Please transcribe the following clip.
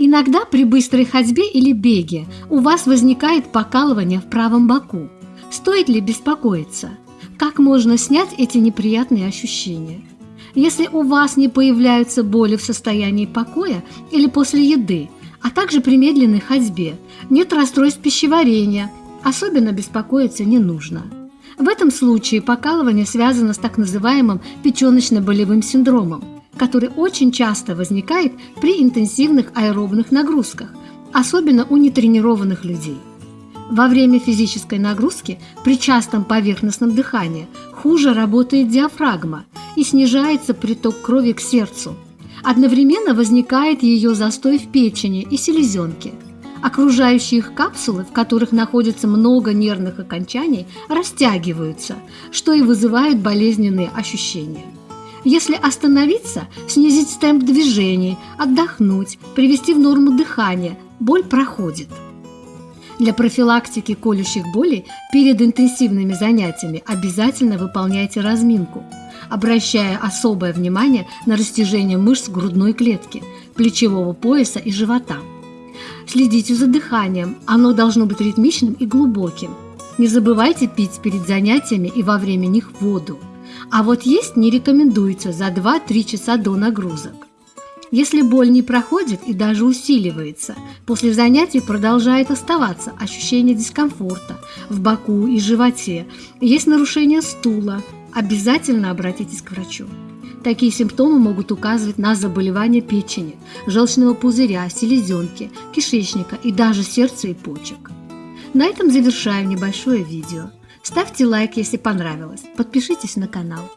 Иногда при быстрой ходьбе или беге у вас возникает покалывание в правом боку. Стоит ли беспокоиться? Как можно снять эти неприятные ощущения? Если у вас не появляются боли в состоянии покоя или после еды, а также при медленной ходьбе, нет расстройств пищеварения, особенно беспокоиться не нужно. В этом случае покалывание связано с так называемым печеночно-болевым синдромом, который очень часто возникает при интенсивных аэробных нагрузках, особенно у нетренированных людей. Во время физической нагрузки при частом поверхностном дыхании хуже работает диафрагма и снижается приток крови к сердцу. Одновременно возникает ее застой в печени и селезенке. Окружающие их капсулы, в которых находится много нервных окончаний, растягиваются, что и вызывает болезненные ощущения. Если остановиться, снизить темп движений, отдохнуть, привести в норму дыхание, боль проходит. Для профилактики колющих болей перед интенсивными занятиями обязательно выполняйте разминку, обращая особое внимание на растяжение мышц грудной клетки, плечевого пояса и живота. Следите за дыханием, оно должно быть ритмичным и глубоким. Не забывайте пить перед занятиями и во время них воду. А вот есть не рекомендуется за 2-3 часа до нагрузок. Если боль не проходит и даже усиливается, после занятий продолжает оставаться ощущение дискомфорта в боку и животе, есть нарушение стула, обязательно обратитесь к врачу. Такие симптомы могут указывать на заболевания печени, желчного пузыря, селезенки, кишечника и даже сердца и почек. На этом завершаю небольшое видео. Ставьте лайк, если понравилось, подпишитесь на канал.